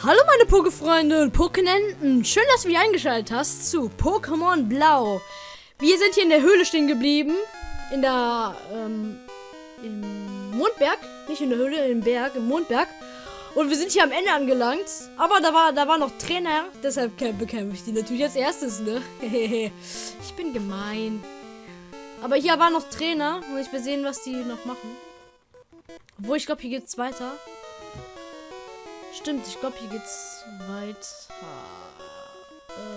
Hallo meine Pokéfreunde und Pokénenten. Schön, dass du wieder eingeschaltet hast zu Pokémon Blau. Wir sind hier in der Höhle stehen geblieben. In der, ähm, im Mondberg. Nicht in der Höhle, im Berg, im Mondberg. Und wir sind hier am Ende angelangt. Aber da war, da war noch Trainer. Deshalb bekämpfe ich die natürlich als erstes, ne? ich bin gemein. Aber hier war noch Trainer. Und ich will sehen, was die noch machen. Obwohl, ich glaube, hier geht's weiter. Stimmt, ich glaube, hier geht's weiter.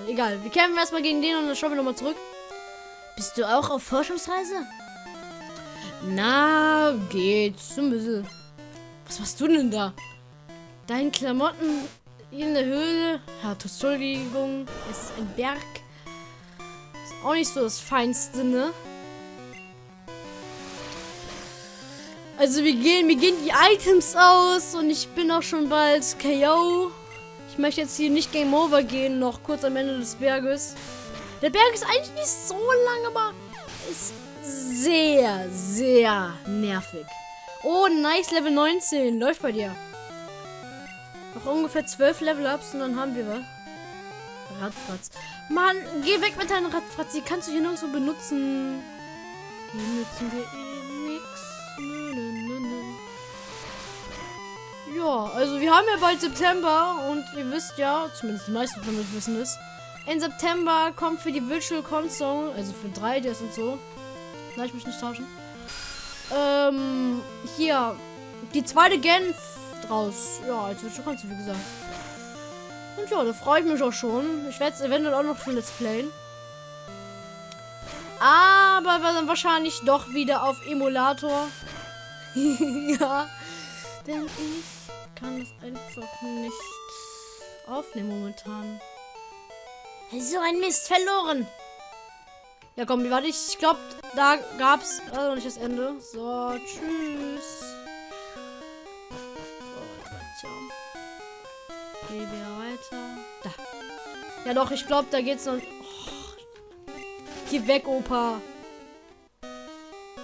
Äh, egal, wir kämpfen erstmal gegen den und dann schauen wir nochmal zurück. Bist du auch auf Forschungsreise? Na, geht's. Ein bisschen. Was machst du denn da? Deine Klamotten in der Höhle. Ja, Entschuldigung, ist ein Berg. Ist auch nicht so das Feinste, ne? Also wir gehen, wir gehen die Items aus und ich bin auch schon bald KO. Ich möchte jetzt hier nicht Game Over gehen, noch kurz am Ende des Berges. Der Berg ist eigentlich nicht so lang, aber ist sehr, sehr nervig. Oh, nice, Level 19. Läuft bei dir. Noch ungefähr 12 Level-Ups und dann haben wir was. Radfratz. Mann, geh weg mit deinem Radfratz. Die kannst du hier nirgendwo benutzen. Die nutzen wir Also wir haben ja bald September und ihr wisst ja, zumindest die meisten von euch wissen es, in September kommt für die Virtual Console, also für 3DS und so, lass ich mich nicht tauschen, ähm, hier, die zweite Gen draus. Ja, als Virtual Console, wie gesagt. Und ja, da freue ich mich auch schon. Ich werde es eventuell auch noch für Let's Playen. Aber dann wahrscheinlich doch wieder auf Emulator. ja. Denn ich kann das einfach nicht aufnehmen momentan. So ein Mist, verloren. Ja, komm, warte, ich glaube, da gab's also nicht das Ende. So, tschüss. So, Gehen wir weiter. Da. Ja, doch, ich glaube, da geht's noch. Oh. Geh weg, Opa.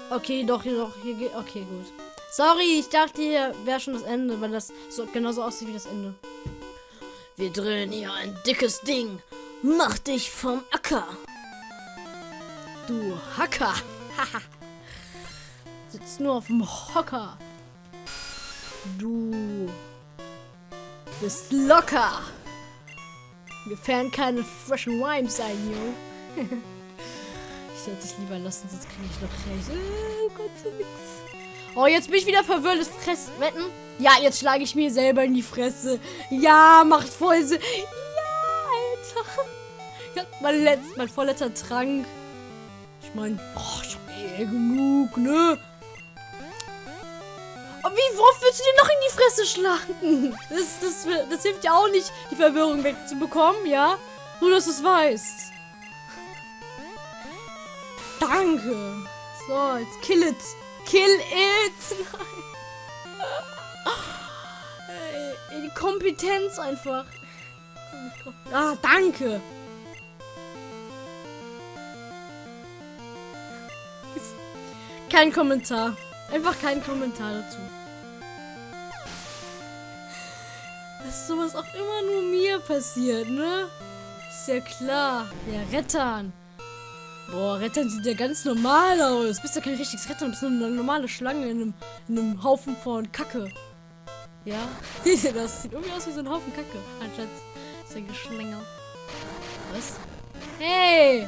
Okay, doch, hier doch, hier geht. Okay, gut. Sorry, ich dachte, hier wäre schon das Ende, weil das so genauso aussieht wie das Ende. Wir drehen hier ein dickes Ding. Mach dich vom Acker. Du Hacker. Sitzt nur auf dem Hocker. Du bist locker. Mir fällen keine freshen Rhymes ein, yo. ich sollte es lieber lassen, sonst kriege ich noch recht. Oh Gott, so nix. Oh, jetzt bin ich wieder verwirrt. Das Fress wetten? Ja, jetzt schlage ich mir selber in die Fresse. Ja, macht voll Sinn. Ja, Alter. Ja, mein, letzt, mein vorletzter Trank. Ich meine, oh, ich hab eh genug, ne? Aber wie, worauf willst du dir noch in die Fresse schlagen? Das, das, das hilft ja auch nicht, die Verwirrung wegzubekommen, ja? Nur, dass du es weißt. Danke. So, jetzt kill it. Kill it! Nein. Die Kompetenz einfach. Ah, danke. Kein Kommentar. Einfach kein Kommentar dazu. Dass sowas auch immer nur mir passiert, ne? Ist ja klar. Der Rettern. Boah, Rettern sieht ja ganz normal aus. Bist ja kein richtiges Rettern, bist nur eine normale Schlange in einem, in einem Haufen von Kacke. Ja? Das? Sieht irgendwie aus wie so ein Haufen Kacke. Anstatt ist ein Geschlängel. Was? Hey!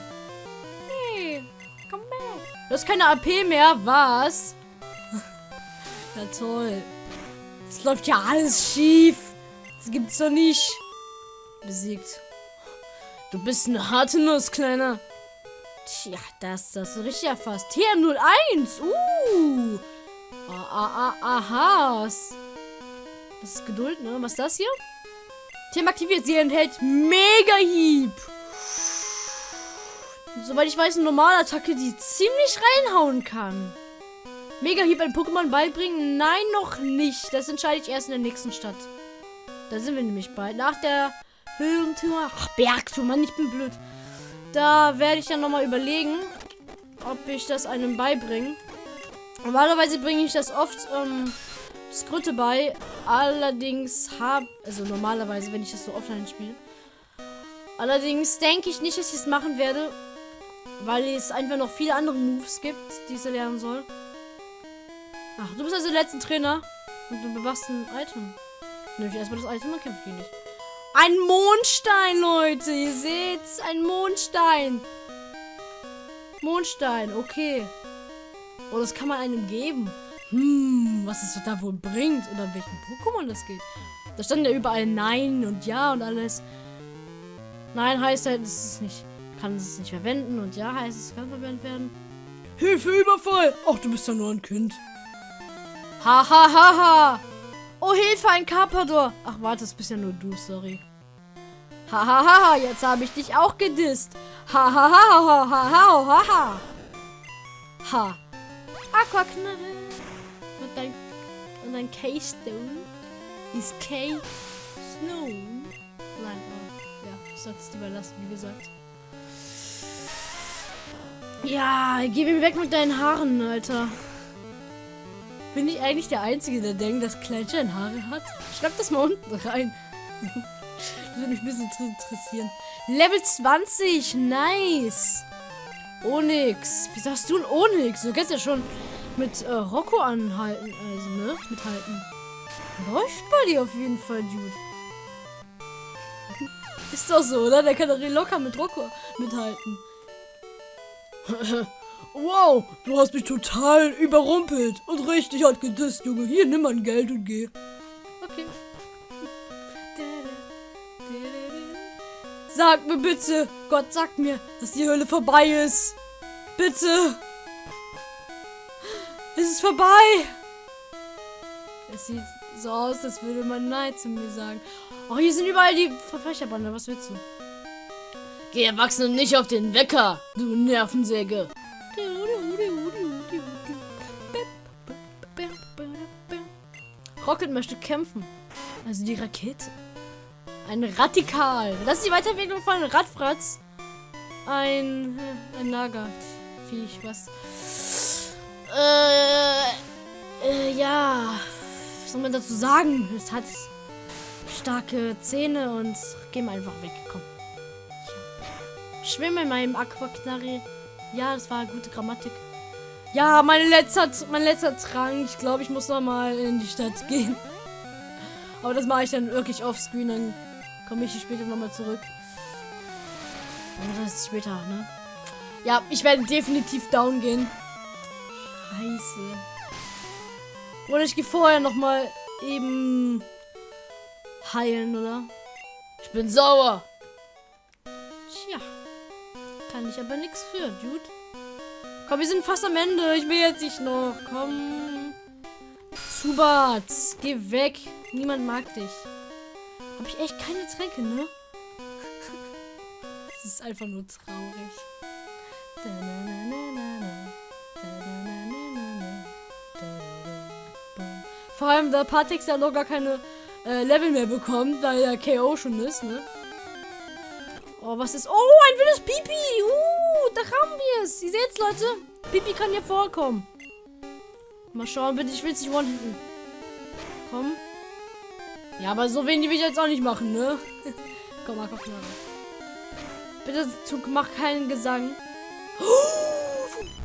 Hey! Komm back! Du hast keine AP mehr, was? ja toll. Es läuft ja alles schief. Das gibt's doch nicht. Besiegt. Du bist eine harte Nuss, Kleiner. Tja, das, das ist richtig erfasst. TM01. Uh. Ah, ah, ah, aha. Das ist Geduld, ne? Was ist das hier? TM aktiviert. Sie enthält Mega-Hieb. Soweit ich weiß, eine normale Attacke, die ziemlich reinhauen kann. Mega-Hieb ein Pokémon beibringen? Nein, noch nicht. Das entscheide ich erst in der nächsten Stadt. Da sind wir nämlich bald. Nach der Höhentour. Ach, Bergtour, Mann, ich bin blöd. Da werde ich dann nochmal überlegen, ob ich das einem beibringe. Normalerweise bringe ich das oft ähm, Skritte bei. Allerdings habe, also normalerweise, wenn ich das so offline spiele. Allerdings denke ich nicht, dass ich es machen werde, weil es einfach noch viele andere Moves gibt, die ich lernen soll. Ach, du bist also der letzte Trainer und du bewachst ein Item. Nimm ich erstmal das Item, dann kämpfe ich nicht. Ein Mondstein, Leute. Ihr seht's, ein Mondstein. Mondstein, okay. Oh, das kann man einem geben. Hm, was es da wohl bringt oder welchen Pokémon das geht. Da stand ja überall Nein und Ja und alles. Nein heißt halt, es ist nicht, kann es nicht verwenden und Ja heißt, es kann verwendet werden. Hilfe, Überfall! Ach, du bist ja nur ein Kind. Ha, ha, ha, ha. Oh, Hilfe, ein Carpador. Ach, warte, das bist ja nur du, sorry. Ha, ha, ha, jetzt habe ich dich auch gedisst. Ha, ha, ha, ha, ha, ha, ha. Aquaknarre. Und dein, und dein K-Stone ist K-Snow. Nein, oh, ja, ich sollte es lieber lassen, wie gesagt. Ja, geh mir weg mit deinen Haaren, Alter. Bin ich eigentlich der Einzige, der denkt, dass Kleinstein Haare hat? Schreib das mal unten rein. das würde mich ein bisschen interessieren. Level 20, nice. Onyx. Wie sagst du ein Onyx? Du kannst ja schon mit äh, Rocco anhalten, also, ne? Mithalten. Läuft bei dir auf jeden Fall, Dude. Ist doch so, oder? Der kann doch locker mit Rocco mithalten. wow, du hast mich total überrumpelt und richtig hat gedisst, Junge. Hier, nimm mein Geld und geh. Okay. Sag mir bitte, Gott sag mir, dass die Hölle vorbei ist. Bitte. Es ist vorbei. Es sieht so aus, als würde man Nein zu mir sagen. Oh, hier sind überall die Verfechterbande. Was willst du? Geh Erwachsene nicht auf den Wecker, du Nervensäge. Rocket möchte kämpfen. Also die Rakete. Ein Radikal. Das ist die Weiterentwicklung von Radfratz. Ein, ein Lagerviech, was. Äh, äh, ja. Was soll man dazu sagen? Es hat starke Zähne und geh mal einfach weg. Komm. Schwimme in meinem Aquaknarri. Ja, das war gute Grammatik. Ja, mein letzter, mein letzter Trank. Ich glaube, ich muss noch mal in die Stadt gehen. Aber das mache ich dann wirklich offscreen. Dann komme ich später noch mal zurück. Aber das ist später, ne? Ja, ich werde definitiv down gehen. Scheiße. Oder ich gehe vorher noch mal eben heilen, oder? Ich bin sauer. Tja. Kann ich aber nichts für, Dude. Komm, wir sind fast am Ende. Ich will jetzt nicht noch. Komm. Zubat, geh weg. Niemand mag dich. Hab ich echt keine Tränke, ne? Es ist einfach nur traurig. Vor allem, da Patix ja noch gar keine äh, Level mehr bekommt, weil er KO schon ist, ne? Oh, was ist... Oh, ein wildes Pipi! Uh, da haben wir es. Ihr seht's, Leute. Pipi kann hier vorkommen. Mal schauen, bitte. Ich will es nicht one-hitten. Komm. Ja, aber so wenig will ich jetzt auch nicht machen, ne? komm mal, komm mal. Bitte mach keinen Gesang.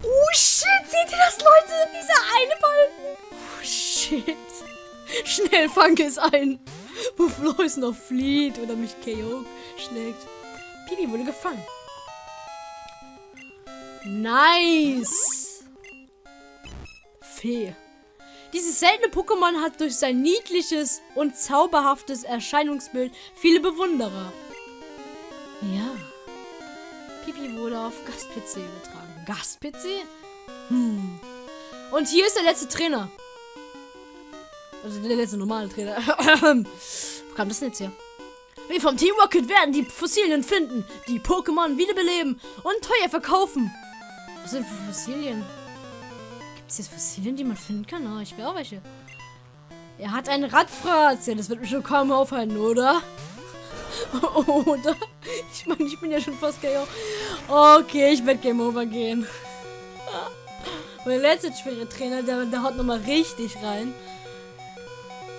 Oh, shit. Seht ihr das, Leute? Dieser eine Balken. Oh, shit. Schnell fang es ein. Bevor es noch flieht oder mich KO schlägt. Pipi wurde gefangen. Nice. Fee. Dieses seltene Pokémon hat durch sein niedliches und zauberhaftes Erscheinungsbild viele Bewunderer. Ja. Pipi wurde auf Gast-PC übertragen. Gast-PC? Hm. Und hier ist der letzte Trainer. Also der letzte normale Trainer. Wo kam das denn jetzt her? Wir vom Team Rocket werden die Fossilien finden, die Pokémon wiederbeleben und teuer verkaufen. Was sind für Fossilien? Gibt es jetzt Fossilien, die man finden kann? Oh, ich will auch welche. Er hat einen Radfratz. Ja, das wird mich schon kaum aufhalten, oder? oder? Ich meine, ich bin ja schon fast KO. Okay, ich werde Game Over gehen. Und der letzte schwere Trainer, der, der haut nochmal richtig rein.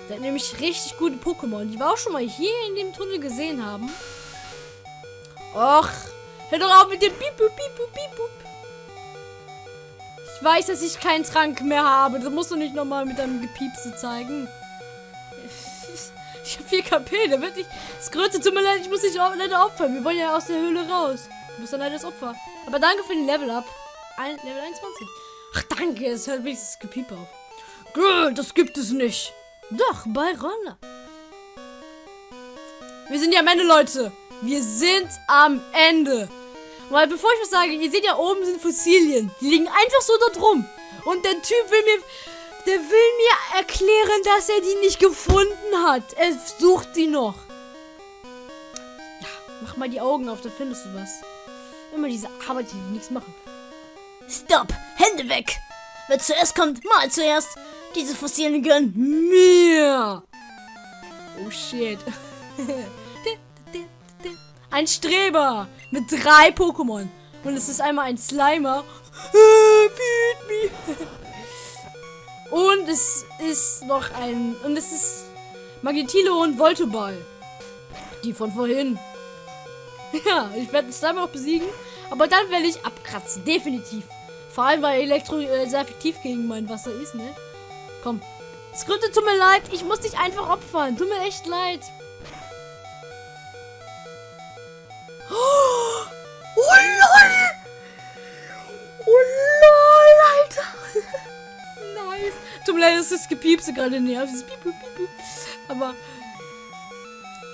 Der hat nämlich richtig gute Pokémon, die wir auch schon mal hier in dem Tunnel gesehen haben. Och, hör doch auf mit dem Piep, Piep, Piep, Piep, weiß, dass ich keinen Trank mehr habe. Das musst du nicht nochmal mit deinem Gepiepse zeigen. Ich habe 4 KP, da wird nicht. Das Größte, tut mir leid, ich muss dich leider opfern. Wir wollen ja aus der Höhle raus. Du bist dann leider das Opfer. Aber danke für den Level Up. Ein, Level 21. Ach, danke, es hört wenigstens das Gepiep auf. Gut, das gibt es nicht. Doch, bei Roller. Wir sind ja am Ende, Leute. Wir sind am Ende. Weil bevor ich was sage, ihr seht ja oben sind Fossilien. Die liegen einfach so dort rum. Und der Typ will mir, der will mir erklären, dass er die nicht gefunden hat. Er sucht die noch. Ja, mach mal die Augen auf, dann findest du was. Immer diese Arbeit, die nichts machen. Stopp! Hände weg! Wer zuerst kommt, mal zuerst. Diese Fossilien gehören Mir. Oh shit. Ein Streber mit drei Pokémon. Und es ist einmal ein Slimer. Und es ist noch ein. Und es ist Magnetillo und Voltoball. Die von vorhin. Ja, ich werde Slimer noch besiegen. Aber dann werde ich abkratzen. Definitiv. Vor allem, weil Elektro äh, sehr effektiv gegen mein Wasser ist, ne? Komm. Skripte, tut mir leid. Ich muss dich einfach opfern. Tut mir echt leid. Oh, lol. Oh, lol, Alter. nice. Tut mir leid, dass das Gepiepse gerade nervt. Aber...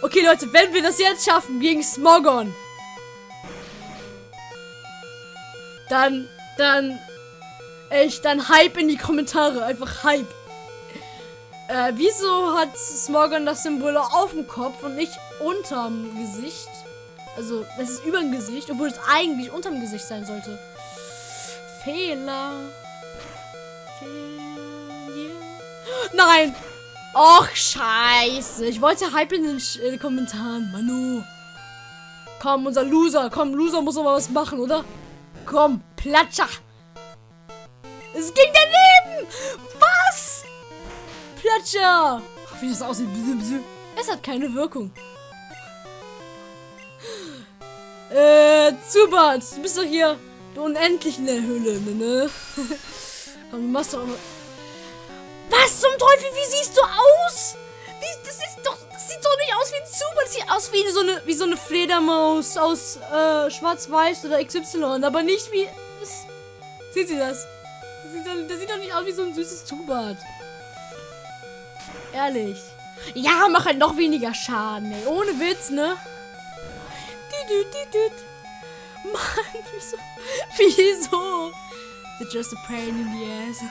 Okay, Leute, wenn wir das jetzt schaffen gegen Smogon, dann, dann, echt, dann Hype in die Kommentare. Einfach Hype. Äh, wieso hat Smogon das Symbol auf dem Kopf und nicht unterm Gesicht? Also, es ist über dem Gesicht, obwohl es eigentlich unterm Gesicht sein sollte. Fehler. Fehler. Nein! Och, scheiße. Ich wollte Hype in den, Sch in den Kommentaren. Manu. Komm, unser Loser. Komm, Loser muss aber was machen, oder? Komm, Platscher. Es ging daneben. Was? Platscher. Ach, wie das aussieht. Es hat keine Wirkung. Äh, Zubat, du bist doch hier du unendlich in der Höhle, ne? ne? Komm, du machst doch... Was zum Teufel, wie siehst du aus? Wie, das ist doch... Das sieht doch nicht aus wie ein Zubat, das sieht aus wie so eine, wie so eine Fledermaus aus äh, Schwarz-Weiß oder XY, aber nicht wie... Das, sieht sie das? Das sieht, doch, das sieht doch nicht aus wie so ein süßes Zubat. Ehrlich. Ja, mach halt noch weniger Schaden, ey. Ohne Witz, ne? Mann, wieso? Wieso? It's just a pain in the ass.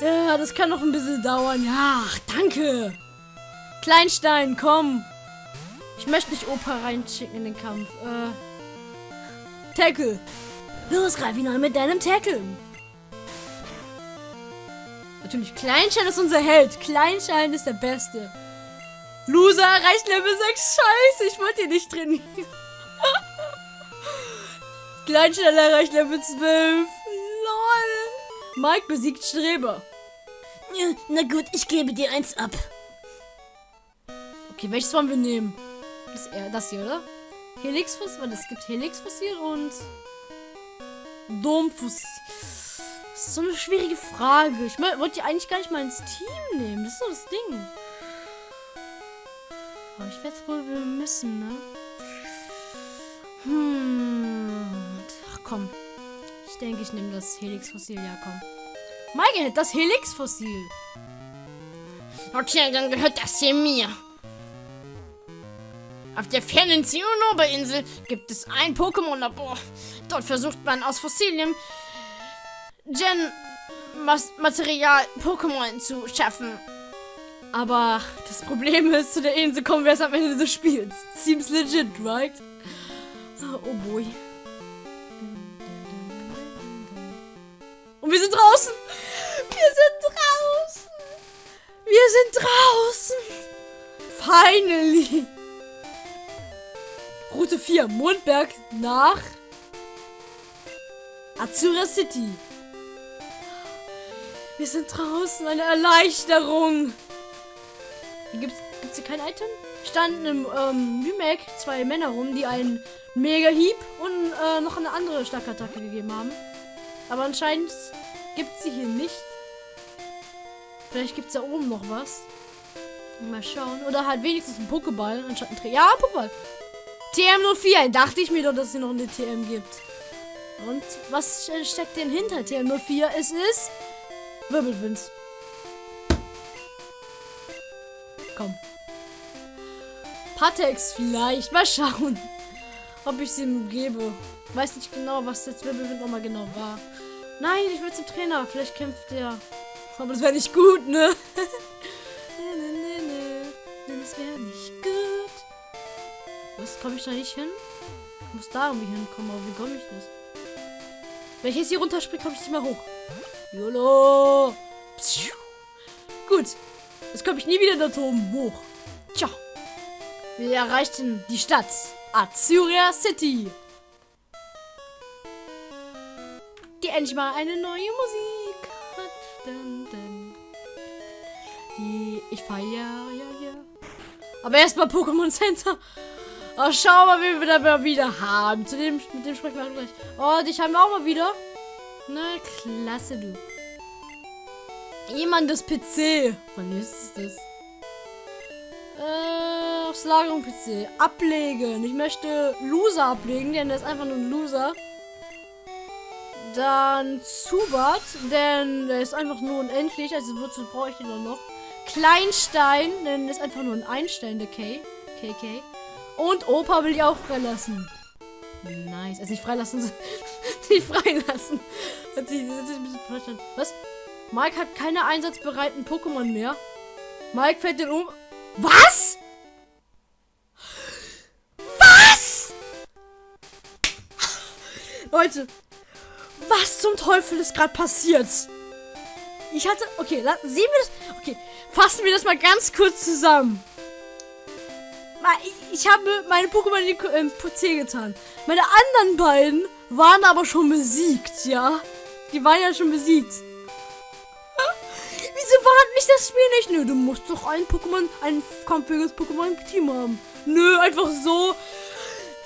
ja, das kann noch ein bisschen dauern. Ja, danke. Kleinstein, komm. Ich möchte nicht Opa reinschicken in den Kampf. Äh. Tackle. Los, greif ihn an mit deinem Tackle. Natürlich, Kleinstein ist unser Held. Kleinstein ist der Beste. Loser erreicht Level 6. Scheiße, ich wollte ihn nicht trainieren. Kleinstein erreicht Level 12. Lol. Mike besiegt Streber. Ja, na gut, ich gebe dir eins ab. Okay, welches wollen wir nehmen? Das, äh, das hier, oder? Helixfossil, weil es gibt Helixfossil und Domfossil. Das ist so eine schwierige Frage. Ich wollte die eigentlich gar nicht mal ins Team nehmen. Das ist so das Ding. Aber ich werde es wohl müssen, ne? Hm. Ach komm. Ich denke, ich nehme das Helix-Fossil. Ja, komm. Michael, das Helix-Fossil. Okay, dann gehört das hier mir. Auf der fernen Zinnober-Insel gibt es ein Pokémon-Labor. Dort versucht man aus Fossilien Gen-Material Pokémon zu schaffen. Aber das Problem ist, zu der Insel kommen wir erst am Ende des Spiels. Seems legit, right? Oh boy. Und wir sind draußen. Wir sind draußen. Wir sind draußen. Finally. Route 4, Mondberg nach Azura City. Wir sind draußen. Eine Erleichterung. Gibt's, gibt's hier kein Item? Standen im ähm, Remake zwei Männer rum, die einen Mega-Hieb und äh, noch eine andere starke Attacke gegeben haben. Aber anscheinend gibt sie hier nicht. Vielleicht gibt es da oben noch was. Mal schauen. Oder halt wenigstens ein Pokéball anstatt ein Tra Ja, Pokéball. TM04. Dachte ich mir doch, dass es hier noch eine TM gibt. Und was steckt denn hinter TM04? Es ist Wirbelwind. Komm. Patex vielleicht. Mal schauen, ob ich sie ihm gebe. Weiß nicht genau, was jetzt Wirbelwind nochmal genau war. Nein, ich will zum Trainer. Vielleicht kämpft der. Aber das wäre nicht gut, ne? das wäre nicht gut. Was komme ich da nicht hin? Ich muss da irgendwie hinkommen, aber wie komme ich das? Wenn ich jetzt hier runterspringe, komme ich nicht mehr hoch. YOLO! Pschuh. Gut. Jetzt komme ich nie wieder da oben hoch. Tja. Wir erreichten die Stadt. Azuria City. Die endlich mal eine neue Musik hat. Dun, dun. Die ich feiere ja hier. Aber erstmal Pokémon Center. Oh, schau mal, wie wir da mal wieder haben. Zu dem, mit dem sprechen wir gleich. Oh, dich haben wir auch mal wieder. Na, klasse, du. Jemand das PC. Wann ist das? Äh, aufs Lagerung PC. Ablegen. Ich möchte Loser ablegen, denn der ist einfach nur ein Loser. Dann Zubat, denn der ist einfach nur unendlich, also wozu brauche ich den noch? Kleinstein, denn der ist einfach nur ein Einstein, der K. KK. Und Opa will ich auch freilassen. Nice. Also nicht freilassen, nicht freilassen. Hat sich, hat sich ein bisschen verstanden. Was? Mike hat keine einsatzbereiten Pokémon mehr. Mike fällt den um. Was? Was? Leute, was zum Teufel ist gerade passiert? Ich hatte. Okay, sehen wir das. Okay, fassen wir das mal ganz kurz zusammen. Ich, habe meine Pokémon in den PC getan. Meine anderen beiden waren aber schon besiegt, ja? Die waren ja schon besiegt. Das Spiel nicht? Nö, du musst doch ein Pokémon, ein kampfähiges Pokémon im Team haben. Nö, einfach so.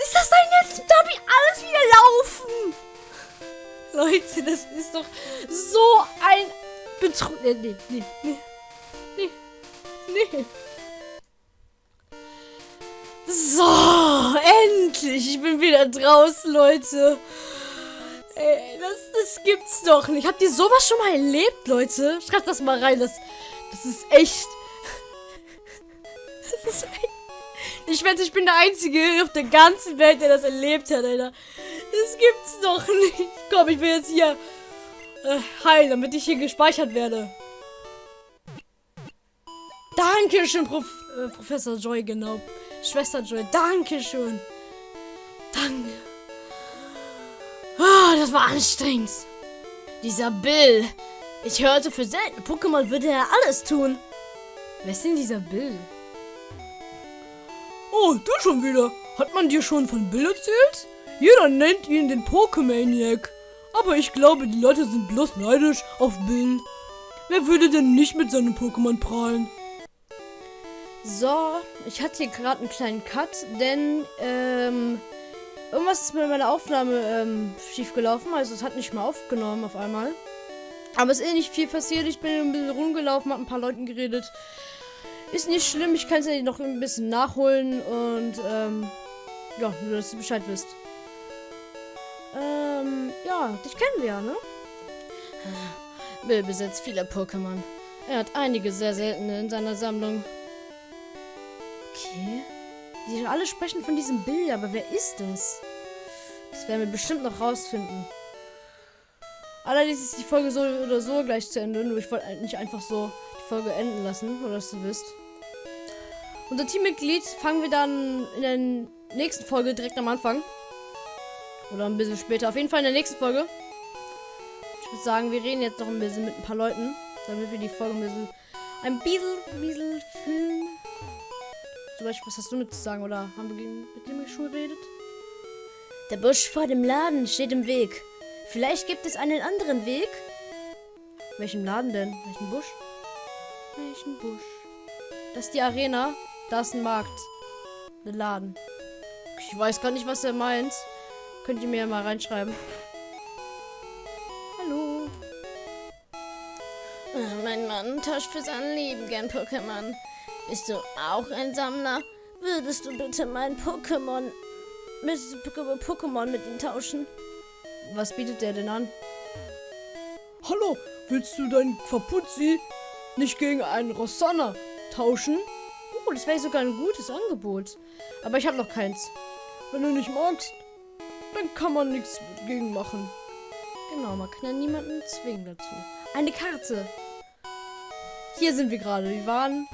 Ist das denn jetzt? Darf ich alles wieder laufen? Leute, das ist doch so ein Betrug. Nee, nee, nee. Nee. Nee. So, endlich. Ich bin wieder draußen, Leute. Ey, das, das gibt's doch nicht. Habt ihr sowas schon mal erlebt, Leute? Schreibt das mal rein. Das, das ist echt. Das ist echt. Ich wette, ich bin der Einzige auf der ganzen Welt, der das erlebt hat, Alter. Das gibt's doch nicht. Komm, ich will jetzt hier äh, heilen, damit ich hier gespeichert werde. Dankeschön, Prof äh, Professor Joy, genau. Schwester Joy, Dankeschön. Danke. Oh, das war anstrengend. Dieser Bill. Ich hörte, für seltene Pokémon würde er alles tun. Wer ist denn dieser Bill? Oh, du schon wieder. Hat man dir schon von Bill erzählt? Jeder nennt ihn den Pokemaniac. Aber ich glaube, die Leute sind bloß neidisch auf Bill. Wer würde denn nicht mit seinem Pokémon prahlen? So, ich hatte hier gerade einen kleinen Cut, denn ähm, irgendwas ist mit meiner Aufnahme ähm, schief gelaufen. Also es hat nicht mehr aufgenommen auf einmal. Aber es ist eh nicht viel passiert. Ich bin ein bisschen rumgelaufen, habe ein paar Leuten geredet. Ist nicht schlimm, ich kann es ja noch ein bisschen nachholen und ähm, ja, nur dass du Bescheid wisst. Ähm, ja, dich kennen wir ja, ne? Bill besitzt viele Pokémon. Er hat einige sehr seltene in seiner Sammlung. Okay. Die alle sprechen von diesem Bild, aber wer ist das? Das werden wir bestimmt noch rausfinden. Allerdings ist die Folge so oder so gleich zu Ende. Nur ich wollte nicht einfach so die Folge enden lassen, oder dass du wisst. Unser Teammitglied fangen wir dann in der nächsten Folge direkt am Anfang. Oder ein bisschen später. Auf jeden Fall in der nächsten Folge. Ich würde sagen, wir reden jetzt noch ein bisschen mit ein paar Leuten. Damit wir die Folge ein bisschen, ein bisschen, ein bisschen filmen. Zum Beispiel, was hast du mit zu sagen? Oder haben wir mit dem schon geredet? Der Busch vor dem Laden steht im Weg. Vielleicht gibt es einen anderen Weg? Welchen Laden denn? Welchen Busch? Welchen Busch? Das ist die Arena. Da ist ein Markt. Ein Laden. Ich weiß gar nicht, was er meint. Könnt ihr mir ja mal reinschreiben. Hallo. Mein Mann tauscht für sein Leben gern Pokémon. Bist du auch ein Sammler? Würdest du bitte mein Pokémon mit Poké- Pokémon mit ihm tauschen? Was bietet der denn an? Hallo, willst du dein Kapuzzi nicht gegen einen Rosanna tauschen? Oh, das wäre sogar ein gutes Angebot. Aber ich habe noch keins. Wenn du nicht magst, dann kann man nichts gegen machen. Genau, man kann ja niemanden zwingen dazu. Eine Karte. Hier sind wir gerade. Wir waren.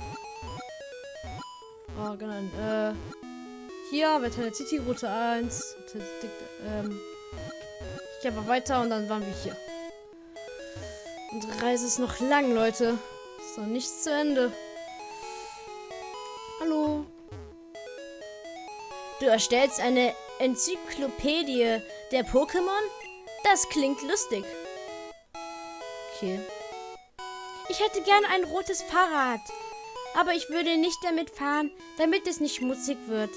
Oh, genau. Äh, hier, Veteran City, Route 1. Ähm, ich einfach weiter und dann waren wir hier. Unsere Reise ist noch lang, Leute. Ist noch nicht zu Ende. Hallo. Du erstellst eine Enzyklopädie der Pokémon? Das klingt lustig. Okay. Ich hätte gern ein rotes Fahrrad. Aber ich würde nicht damit fahren, damit es nicht schmutzig wird.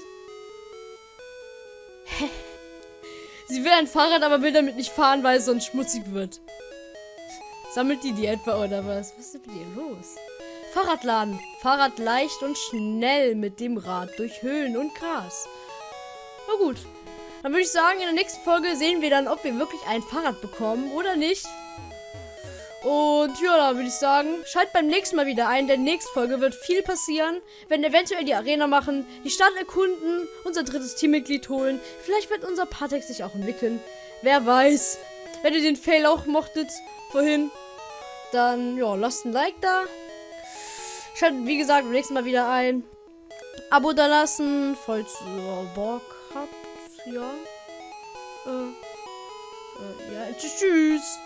Sie will ein Fahrrad, aber will damit nicht fahren, weil es sonst schmutzig wird. Sammelt die die etwa oder was? Was ist mit ihr los? Fahrradladen. Fahrrad leicht und schnell mit dem Rad durch Höhlen und Gras. Na gut. Dann würde ich sagen, in der nächsten Folge sehen wir dann, ob wir wirklich ein Fahrrad bekommen oder nicht. Und ja, dann würde ich sagen, schalt beim nächsten Mal wieder ein. Denn nächsten Folge wird viel passieren. Wir werden eventuell die Arena machen, die Stadt erkunden, unser drittes Teammitglied holen. Vielleicht wird unser Partex sich auch entwickeln. Wer weiß. Wenn ihr den Fail auch mochtet vorhin, dann ja, lasst ein Like da. Schaltet, wie gesagt, beim nächsten Mal wieder ein. Abo da lassen, falls ihr Bock habt. Ja. Äh, äh, ja, tschüss. tschüss.